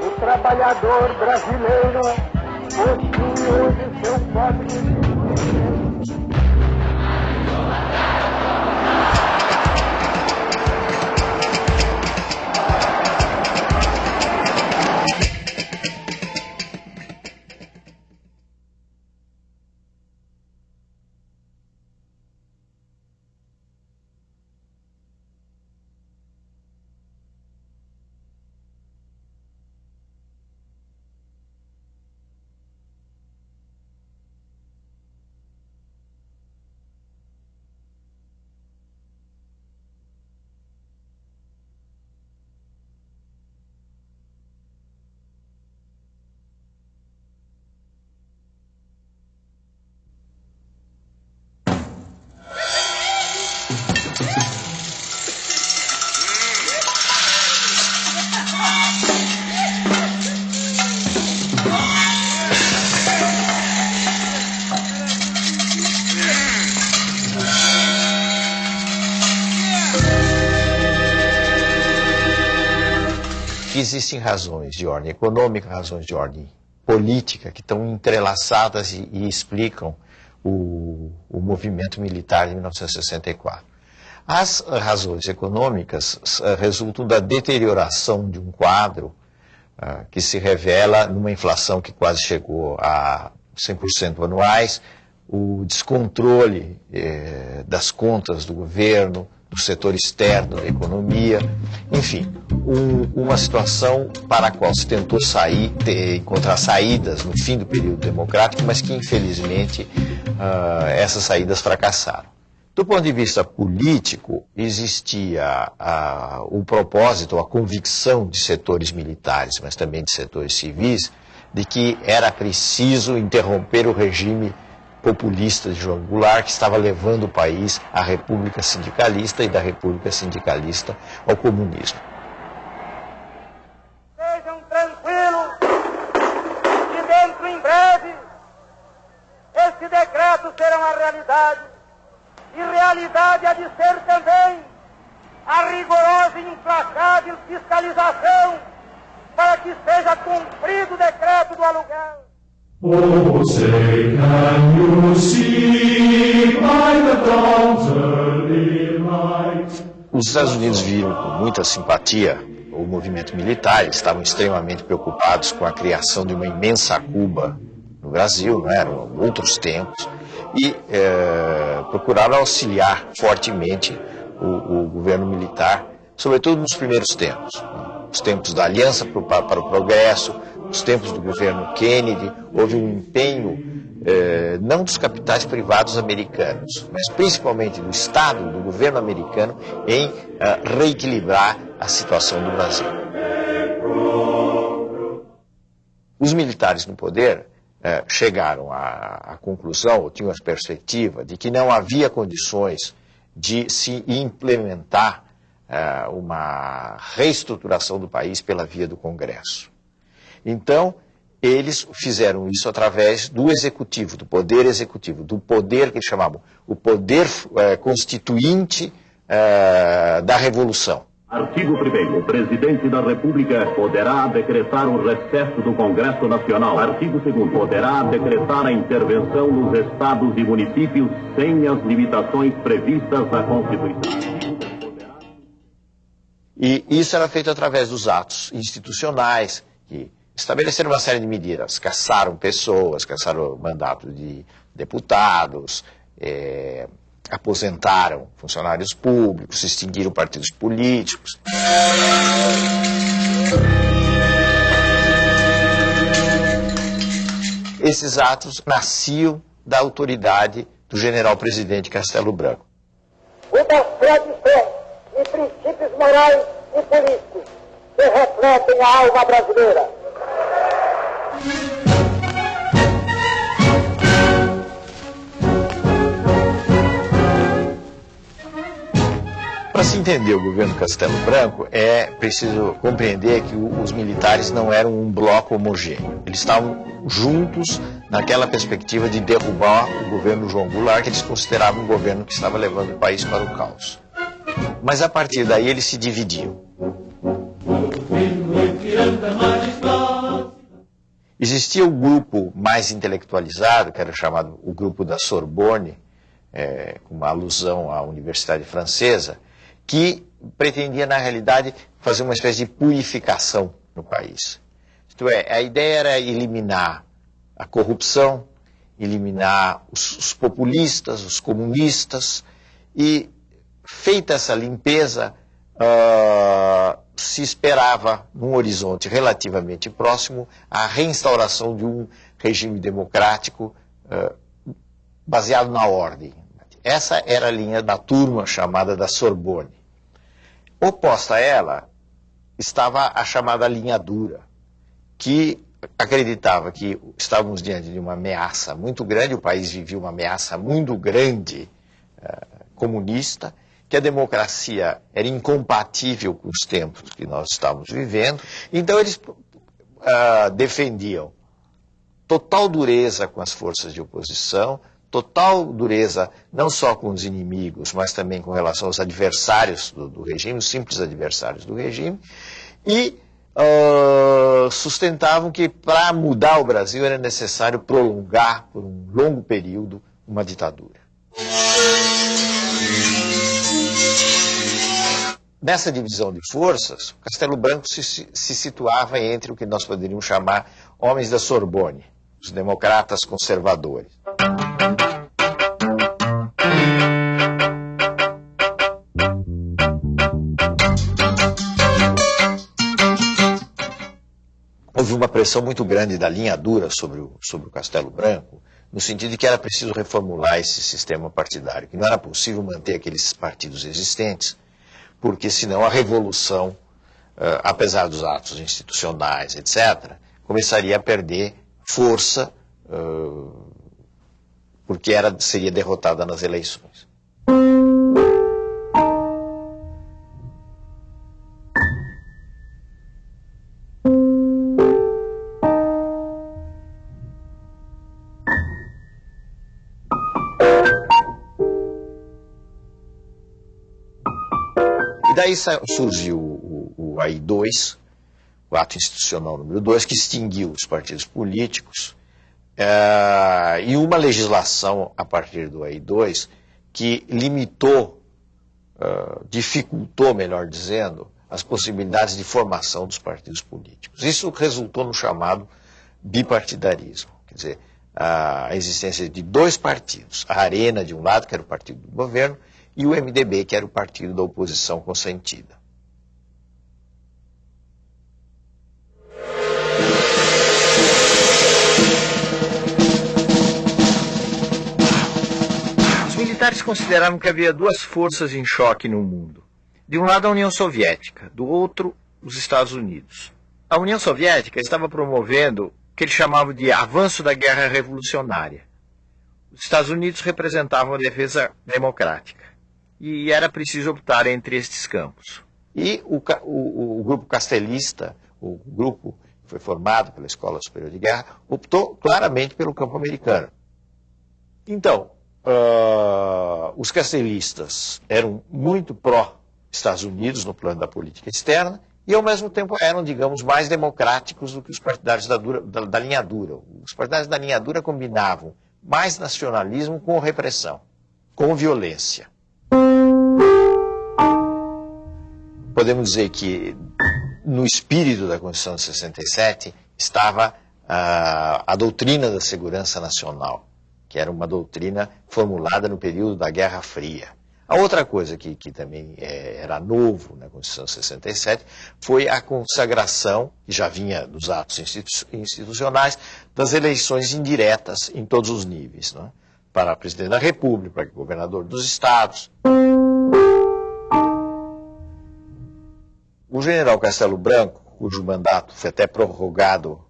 O trabalhador brasileiro possui hoje seu código existem razões de ordem econômica, razões de ordem política que estão entrelaçadas e, e explicam o, o, movimento militar de 1964. As razões econômicas uh, resultam da deterioração de um quadro uh, que se revela numa inflação que quase chegou a 100% anuais, o descontrole eh, das contas do governo, do setor externo da economia, enfim, um, uma situação para a qual se tentou sair, ter, encontrar saídas no fim do período democrático, mas que infelizmente uh, essas saídas fracassaram. Do ponto de vista político, existia uh, o propósito, a convicção de setores militares, mas também de setores civis, de que era preciso interromper o regime populista de João Goulart, que estava levando o país à República Sindicalista e da República Sindicalista ao comunismo. Sejam tranquilos, que dentro em breve esse decreto será uma realidade. E realidade há de ser também a rigorosa e implacável fiscalização para que seja cumprido o decreto do aluguel. Say, can you see by the dawn's early light? Os Estados Unidos viram com muita simpatia. O movimento militar, eles estavam extremamente preocupados com a criação de uma imensa Cuba no Brasil, não eram outros tempos, e é, procuraram auxiliar fortemente o, o, governo militar, sobretudo nos primeiros tempos, os tempos da Aliança para o Progresso, nos tempos do governo Kennedy, houve um empenho eh, não dos capitais privados americanos, mas principalmente do Estado, do governo americano, em eh, reequilibrar a situação do Brasil. Os militares no poder eh, chegaram à, à conclusão, ou tinham a perspectiva, de que não havia condições de se implementar eh, uma reestruturação do país pela via do Congresso. Então, eles fizeram isso através do executivo, do poder executivo, do poder que eles chamavam o poder é, constituinte é, da revolução. Artigo 1 O presidente da República poderá decretar o recesso do Congresso Nacional. Artigo 2 Poderá decretar a intervenção nos estados e municípios sem as limitações previstas na Constituição. E isso era feito através dos atos institucionais que estabeleceram uma série de medidas, caçaram pessoas, caçaram mandato de deputados, é, aposentaram funcionários públicos, extinguiram partidos políticos. Esses atos nasciam da autoridade do general-presidente Castelo Branco. Uma tradição e princípios morais e políticos que refletem a alma brasileira Para se entender o governo Castelo Branco, é preciso compreender que os militares não eram um bloco homogêneo. Eles estavam juntos naquela perspectiva de derrubar o governo João Goulart, que eles consideravam um governo que estava levando o país para o caos. Mas a partir daí eles se dividiam. Existia o grupo mais intelectualizado, que era chamado o grupo da Sorbonne, é, uma alusão à Universidade Francesa, que pretendia, na realidade, fazer uma espécie de purificação no país. Isto é, a ideia era eliminar a corrupção, eliminar os, os populistas, os comunistas, e feita essa limpeza, uh, se esperava, num horizonte relativamente próximo, a reinstauração de um regime democrático uh, baseado na ordem. Essa era a linha da turma chamada da Sorbonne. Oposta a ela estava a chamada linha dura, que acreditava que estávamos diante de uma ameaça muito grande, o país vivia uma ameaça muito grande uh, comunista, que a democracia era incompatível com os tempos que nós estávamos vivendo. Então eles uh, defendiam total dureza com as forças de oposição, total dureza não só com os inimigos, mas também com relação aos adversários do, do regime, os simples adversários do regime, e uh, sustentavam que para mudar o Brasil era necessário prolongar por um longo período uma ditadura. Nessa divisão de forças, Castelo Branco se, se situava entre o que nós poderíamos chamar homens da Sorbonne, os democratas conservadores. Houve uma pressão muito grande da linha dura sobre o, sobre o Castelo Branco, no sentido de que era preciso reformular esse sistema partidário, que não era possível manter aqueles partidos existentes, porque senão a revolução, uh, apesar dos atos institucionais, etc., começaria a perder força, uh, porque era, seria derrotada nas eleições. Surgiu o, o, AI2, o ato institucional número 2, que extinguiu os partidos políticos, é, e uma legislação a partir do AI2 que limitou, uh, dificultou, melhor dizendo, as possibilidades de formação dos partidos políticos. Isso resultou no chamado bipartidarismo, quer dizer, a existência de dois partidos, a Arena de um lado, que era o partido do governo, e o MDB, que era o partido da oposição consentida. Os militares consideravam que havia duas forças em choque no mundo. De um lado, a União Soviética, do outro, os Estados Unidos. A União Soviética estava promovendo o que eles chamavam de avanço da guerra revolucionária. Os Estados Unidos representavam a defesa democrática e era preciso optar entre estes campos. E o, o, o grupo castelista, o grupo que foi formado pela Escola Superior de Guerra, optou claramente pelo campo americano. Então, uh, os castelistas eram muito pró-Estados Unidos no plano da política externa e, ao mesmo tempo, eram, digamos, mais democráticos do que os partidários da, dura, da, da linha dura. Os partidários da linha dura combinavam mais nacionalismo com repressão, com violência. Podemos dizer que no espírito da Constituição de 67 estava a, a doutrina da segurança nacional, que era uma doutrina formulada no período da Guerra Fria. A outra coisa que, que também é, era novo na Constituição de 67 foi a consagração, que já vinha dos atos institu institucionais, das eleições indiretas em todos os níveis, é? para presidente da República, para governador dos estados. O general Castelo Branco, cujo mandato foi até prorrogado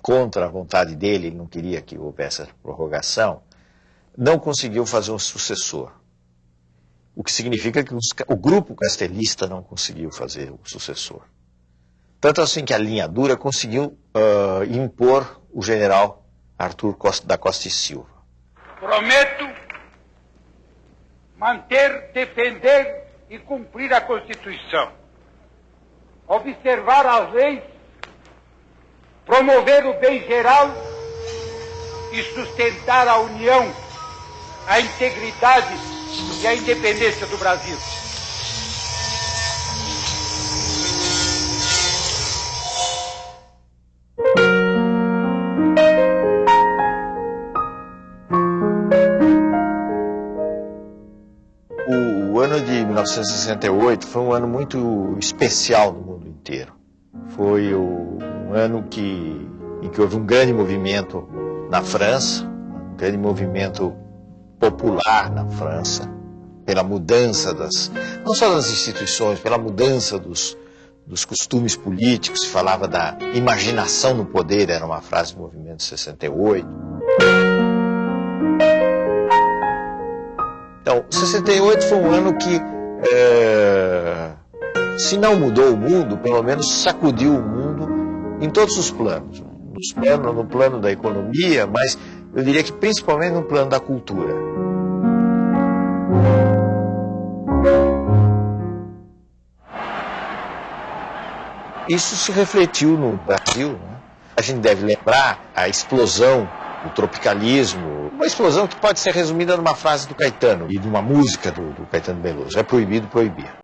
contra a vontade dele, ele não queria que houvesse essa prorrogação, não conseguiu fazer um sucessor. o que significa que o grupo castelista não conseguiu fazer o sucessor. Tanto assim que a linha dura conseguiu uh, impor o general Arthur Costa, da Costa e Silva. Prometo manter, defender e cumprir a Constituição, observar as leis, promover o bem geral e sustentar a união, a integridade e a independência do Brasil. 1968 foi um ano muito especial no mundo inteiro. Foi um ano que, em que houve um grande movimento na França, um grande movimento popular na França, pela mudança das, não só das instituições, pela mudança dos, dos costumes políticos, se falava da imaginação no poder, era uma frase do movimento 68. Então, 68 foi um ano que, é, se não mudou o mundo, pelo menos sacudiu o mundo em todos os planos. Nos planos no plano da economia, mas eu diria que principalmente no plano da cultura. Isso se refletiu no Brasil. Né? A gente deve lembrar a explosão do tropicalismo, uma explosão que pode ser resumida numa frase do Caetano e de uma música do, do Caetano Veloso. É proibido proibir.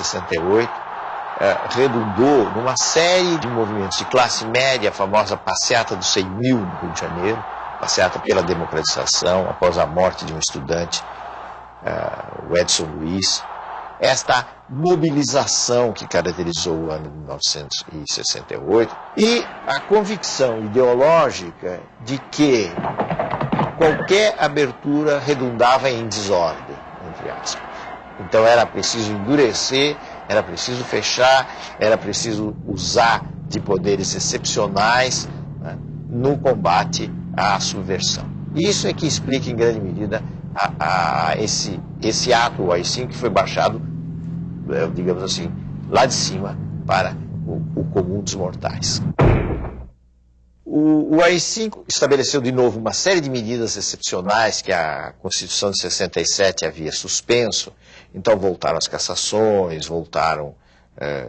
1968 é, redundou numa série de movimentos de classe média, a famosa passeata dos 100 mil no Rio de Janeiro, passeata pela democratização após a morte de um estudante, é, o Edson Luiz. Esta mobilização que caracterizou o ano de 1968 e a convicção ideológica de que qualquer abertura redundava em desordem. Então era preciso endurecer, era preciso fechar, era preciso usar de poderes excepcionais né, no combate à subversão. Isso é que explica em grande medida a, a esse, esse ato, o AI-5, que foi baixado, eh, digamos assim, lá de cima para o, o comum dos mortais. O, o AI-5 estabeleceu de novo uma série de medidas excepcionais que a Constituição de 67 havia suspenso, então voltaram as cassações, voltaram, é,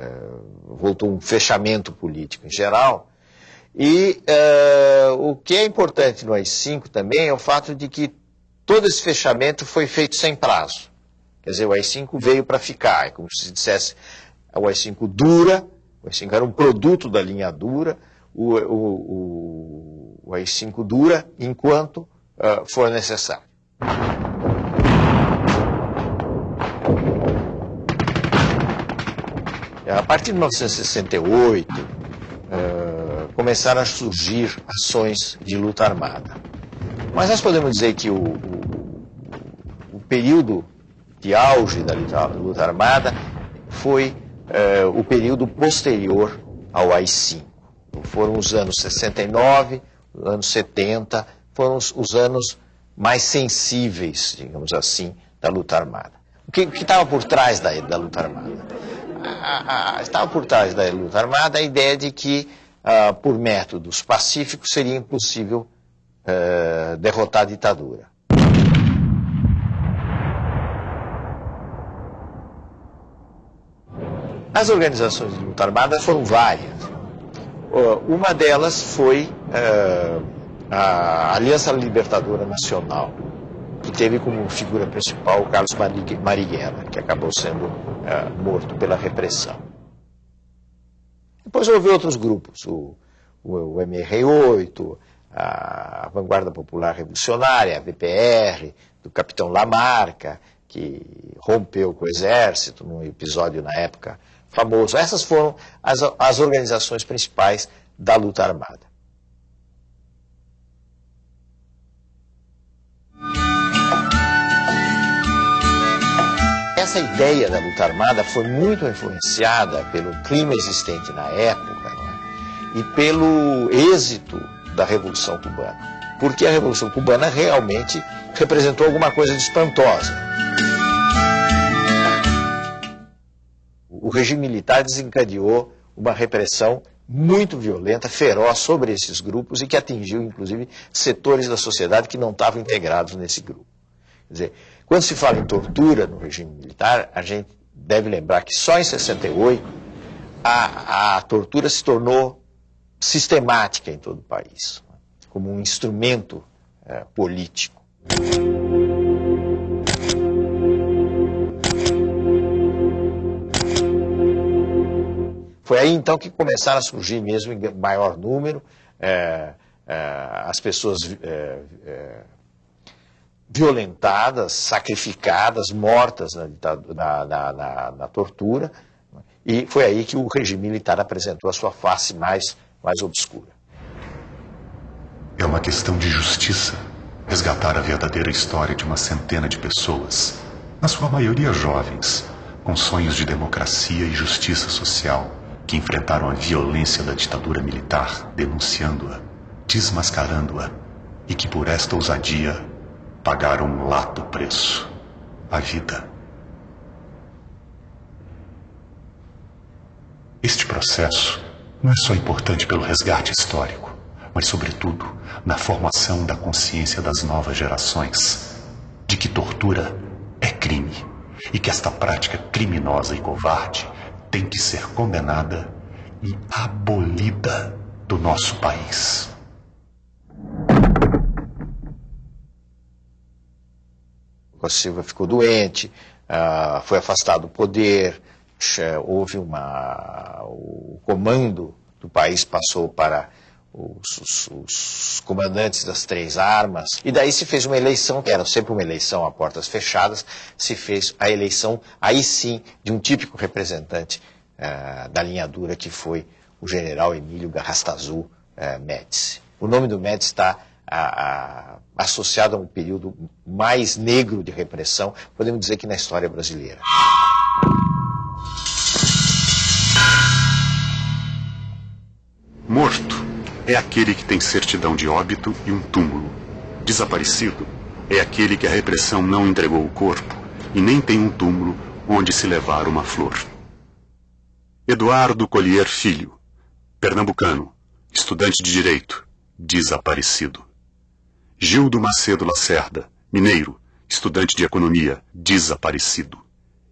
voltou um fechamento político em geral. E é, o que é importante no AI-5 também é o fato de que todo esse fechamento foi feito sem prazo. Quer dizer, o AI-5 veio para ficar, é como se dissesse, o AI-5 dura, o AI-5 era um produto da linha dura, o, o, o, o AI-5 dura enquanto uh, for necessário. A partir de 1968, uh, começaram a surgir ações de luta armada. Mas nós podemos dizer que o, o, o período de auge da luta armada foi uh, o período posterior ao AI-5. Foram os anos 69, anos 70, foram os, os anos mais sensíveis, digamos assim, da luta armada. O que estava por trás da, da luta armada? A, a, estava por trás da luta armada a ideia de que, uh, por métodos pacíficos, seria impossível uh, derrotar a ditadura. As organizações de luta armada foram várias. Uma delas foi uh, a Aliança Libertadora Nacional, teve como figura principal o Carlos Marighella, que acabou sendo uh, morto pela repressão. Depois houve outros grupos, o, o, o MR8, a Vanguarda Popular Revolucionária, a VPR, do capitão Lamarca, que rompeu com o exército num episódio na época famoso. Essas foram as, as organizações principais da luta armada. Essa ideia da luta armada foi muito influenciada pelo clima existente na época é? e pelo êxito da Revolução Cubana. Porque a Revolução Cubana realmente representou alguma coisa de espantosa. O regime militar desencadeou uma repressão muito violenta, feroz sobre esses grupos e que atingiu, inclusive, setores da sociedade que não estavam integrados nesse grupo. Quer dizer, quando se fala em tortura no regime militar, a gente deve lembrar que só em 68 a, a tortura se tornou sistemática em todo o país, como um instrumento é, político. Foi aí então que começaram a surgir mesmo em maior número é, é, as pessoas é, é violentadas, sacrificadas, mortas na, na, na, na, tortura. E foi aí que o regime militar apresentou a sua face mais, mais obscura. É uma questão de justiça resgatar a verdadeira história de uma centena de pessoas, na sua maioria jovens, com sonhos de democracia e justiça social, que enfrentaram a violência da ditadura militar, denunciando-a, desmascarando-a, e que por esta ousadia pagaram um lato preço a vida. Este processo não é só importante pelo resgate histórico, mas, sobretudo, na formação da consciência das novas gerações de que tortura é crime e que esta prática criminosa e covarde tem que ser condenada e abolida do nosso país. Costa Silva ficou doente, uh, foi afastado do poder, houve uma. O comando do país passou para os, os, os, comandantes das três armas, e daí se fez uma eleição, que era sempre uma eleição a portas fechadas, se fez a eleição, aí sim, de um típico representante uh, da linha dura, que foi o general Emílio Garrastazu uh, Médici. O nome do Médici está a, a, associado a um período mais negro de repressão, podemos dizer que na história brasileira. Morto é aquele que tem certidão de óbito e um túmulo. Desaparecido é aquele que a repressão não entregou o corpo e nem tem um túmulo onde se levar uma flor. Eduardo Collier Filho, pernambucano, estudante de direito, desaparecido. Gildo Macedo Lacerda, mineiro, estudante de economia, desaparecido.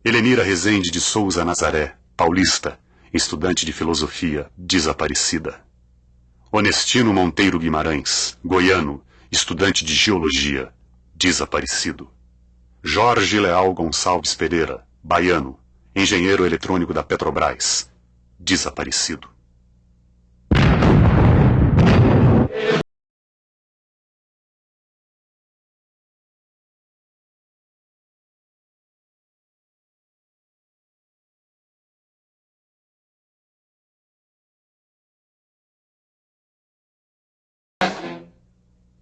Helenira Rezende de Souza Nazaré, paulista, estudante de filosofia, desaparecida. Honestino Monteiro Guimarães, goiano, estudante de geologia, desaparecido. Jorge Leal Gonçalves Pereira, baiano, engenheiro eletrônico da Petrobras, desaparecido.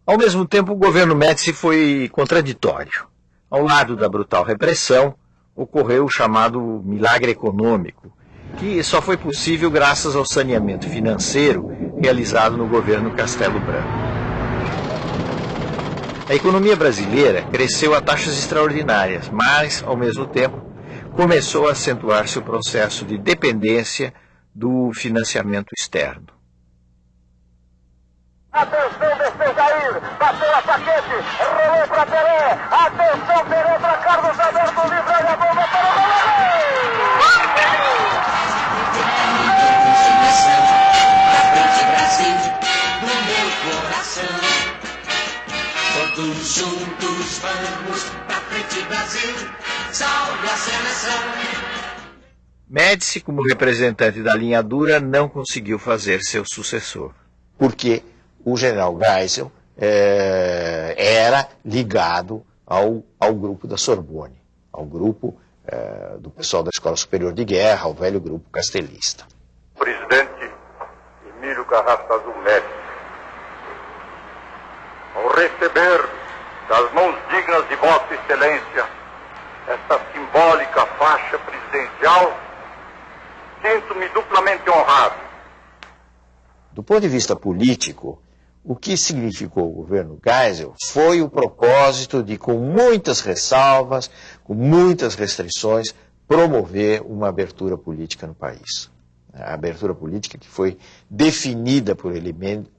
Ao mesmo tempo, o governo Médici foi contraditório. Ao lado da brutal repressão, ocorreu o chamado milagre econômico, que só foi possível graças ao saneamento financeiro realizado no governo Castelo Branco. A economia brasileira cresceu a taxas extraordinárias, mas, ao mesmo tempo, começou a acentuar-se o processo de dependência do financiamento externo. Atenção, desceu Jair, bateu a paquete, rolou para Pelé. Atenção, Pelé para Carlos Alberto, livre a bomba para o goleiro. Todos juntos vamos pra frente Brasil, salve a seleção. Médici, como representante da linha dura, não conseguiu fazer seu sucessor. Por quê? O general Geisel é, era ligado ao, ao grupo da Sorbonne, ao grupo é, do pessoal da Escola Superior de Guerra, ao velho grupo castelista. Presidente Emílio Carrasco Médici, ao receber das mãos dignas de Vossa Excelência esta simbólica faixa presidencial, sinto-me duplamente honrado. Do ponto de vista político, o que significou o governo Geisel foi o propósito de, com muitas ressalvas, com muitas restrições, promover uma abertura política no país. A abertura política que foi definida por ele,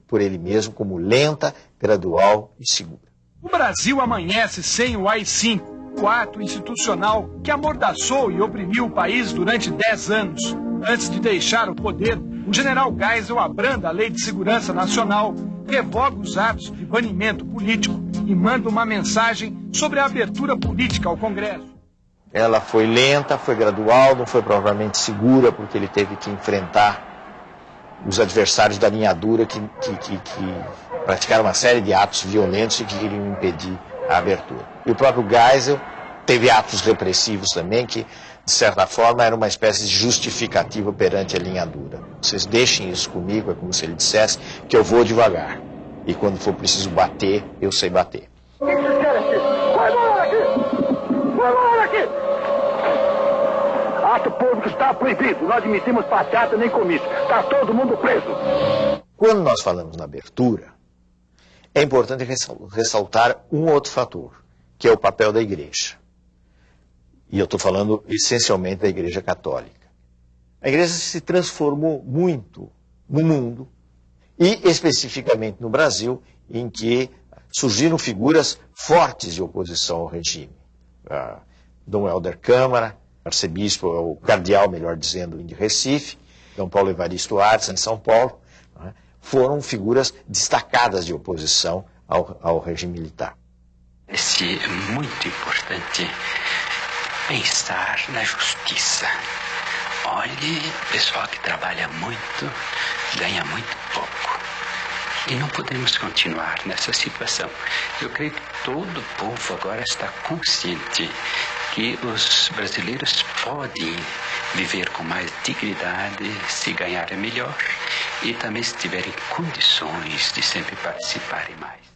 por ele mesmo como lenta, gradual e segura. O Brasil amanhece sem o AI-5, o ato institucional que amordaçou e oprimiu o país durante 10 anos. Antes de deixar o poder, o general Geisel abranda a Lei de Segurança Nacional, revoga os atos de banimento político e manda uma mensagem sobre a abertura política ao Congresso. Ela foi lenta, foi gradual, não foi provavelmente segura, porque ele teve que enfrentar os adversários da linha dura que, que, que, que praticaram uma série de atos violentos e que queriam impedir a abertura. E o próprio Geisel teve atos repressivos também que, de certa forma, era uma espécie de justificativa perante a linha dura. Vocês deixem isso comigo, é como se ele dissesse que eu vou devagar. E quando for preciso bater, eu sei bater. O que vocês querem aqui? Vai embora aqui! Vai embora aqui! Ato público está proibido. Não admitimos passeata nem comício. Está todo mundo preso. Quando nós falamos na abertura, é importante ressaltar um outro fator, que é o papel da igreja. E eu estou falando essencialmente da igreja católica. A igreja se transformou muito no mundo, e especificamente no Brasil, em que surgiram figuras fortes de oposição ao regime. Ah, Dom Helder Câmara, arcebispo, o cardeal, melhor dizendo, de Recife, Dom Paulo Evaristo Artes, em São Paulo, né, foram figuras destacadas de oposição ao, ao regime militar. Esse é muito importante pensar na justiça. Olhe, pessoal que trabalha muito ganha muito pouco. E não podemos continuar nessa situação. Eu creio que todo o povo agora está consciente que os brasileiros podem viver com mais dignidade se ganharem melhor e também se tiverem condições de sempre participarem mais.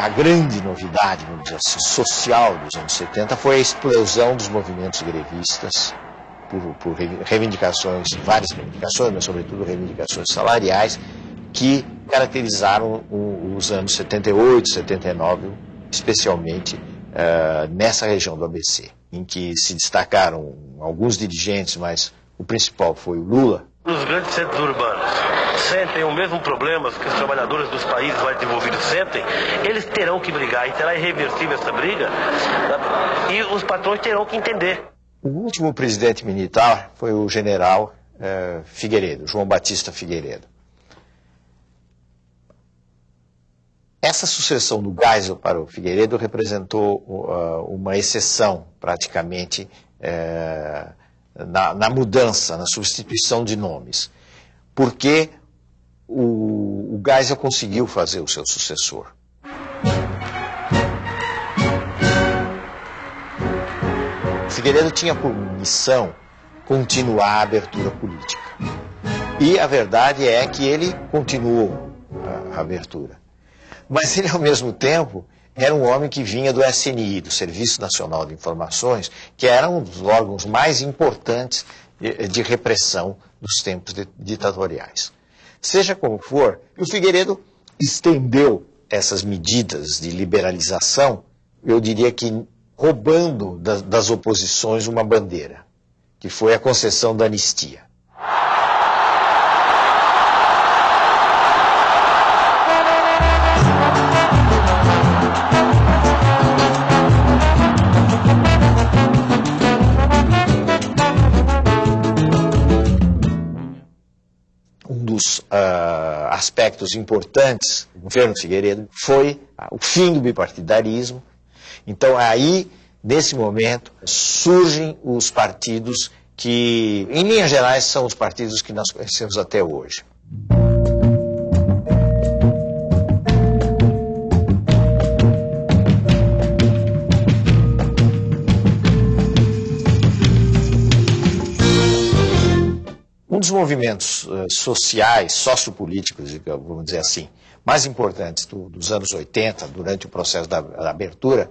A grande novidade, vamos dizer assim, social dos anos 70 foi a explosão dos movimentos grevistas por, por reivindicações, várias reivindicações, mas sobretudo reivindicações salariais, que caracterizaram os anos 78, 79, especialmente uh, nessa região do ABC, em que se destacaram alguns dirigentes, mas o principal foi o Lula. Os grandes centros urbanos sentem o mesmo problema que os trabalhadores dos países mais desenvolvidos sentem, eles terão que brigar e será irreversível essa briga, e os patrões terão que entender. O último presidente militar foi o general uh, Figueiredo, João Batista Figueiredo. Essa sucessão do Geisel para o Figueiredo representou uh, uma exceção, praticamente, uh, na, na, mudança, na substituição de nomes. Porque o, o Geisel conseguiu fazer o seu sucessor. Figueiredo tinha por missão continuar a abertura política. E a verdade é que ele continuou a, abertura. Mas ele, ao mesmo tempo, era um homem que vinha do SNI, do Serviço Nacional de Informações, que era um dos órgãos mais importantes de, repressão dos tempos ditatoriais. Seja como for, o Figueiredo estendeu essas medidas de liberalização, eu diria que roubando das, oposições uma bandeira, que foi a concessão da anistia. Aspectos importantes do governo Figueiredo foi o fim do bipartidarismo. Então, aí, nesse momento, surgem os partidos que, em linhas gerais, são os partidos que nós conhecemos até hoje. Um dos movimentos uh, sociais, sociopolíticos, vamos dizer assim, mais importantes do, dos anos 80, durante o processo da, da abertura,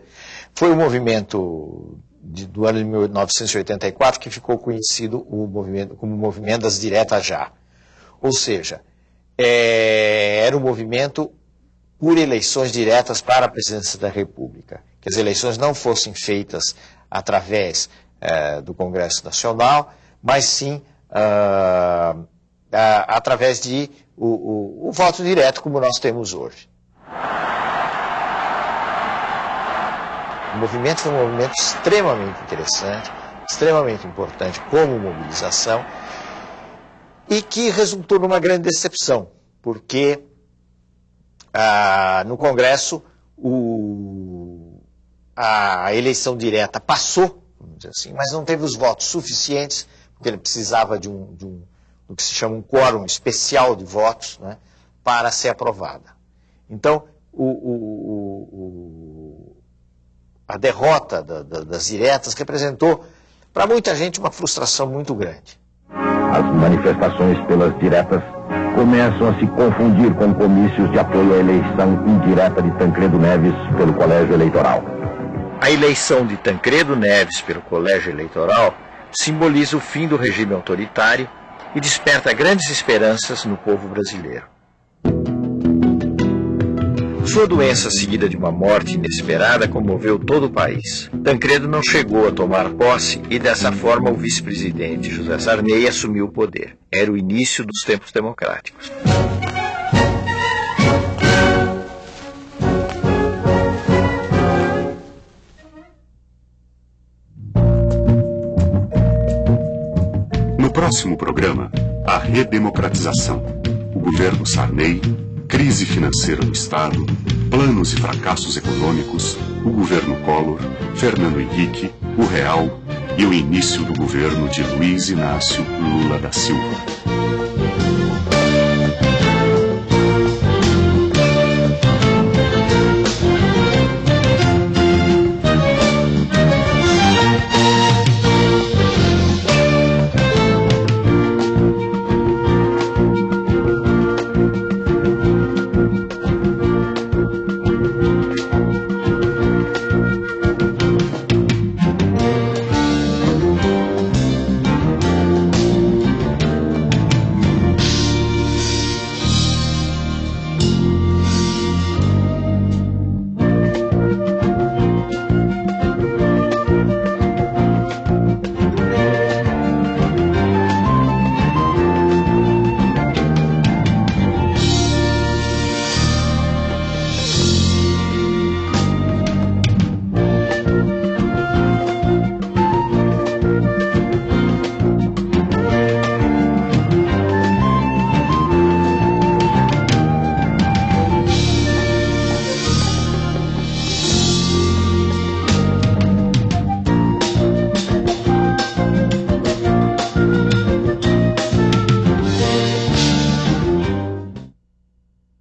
foi o movimento de, do ano de 1984 que ficou conhecido o movimento, como o movimento das diretas já. Ou seja, é, era um movimento por eleições diretas para a presidência da República. Que as eleições não fossem feitas através é, do Congresso Nacional, mas sim uh, uh, através de o, o, o voto direto como nós temos hoje. O movimento foi um movimento extremamente interessante, extremamente importante como mobilização e que resultou numa grande decepção, porque ah, no Congresso o, a eleição direta passou, vamos dizer assim, mas não teve os votos suficientes porque ele precisava de um, de um do que se chama um quórum especial de votos, né, para ser aprovada. Então, o, o, o, a derrota da, da, das diretas representou para muita gente uma frustração muito grande. As manifestações pelas diretas começam a se confundir com comícios de apoio à eleição indireta de Tancredo Neves pelo Colégio Eleitoral. A eleição de Tancredo Neves pelo Colégio Eleitoral simboliza o fim do regime autoritário e desperta grandes esperanças no povo brasileiro. Sua doença, seguida de uma morte inesperada, comoveu todo o país. Tancredo não chegou a tomar posse e, dessa forma, o vice-presidente José Sarney assumiu o poder. Era o início dos tempos democráticos. Próximo programa, a redemocratização. O governo Sarney, crise financeira do Estado, planos e fracassos econômicos, o governo Collor, Fernando Henrique, o Real e o início do governo de Luiz Inácio Lula da Silva.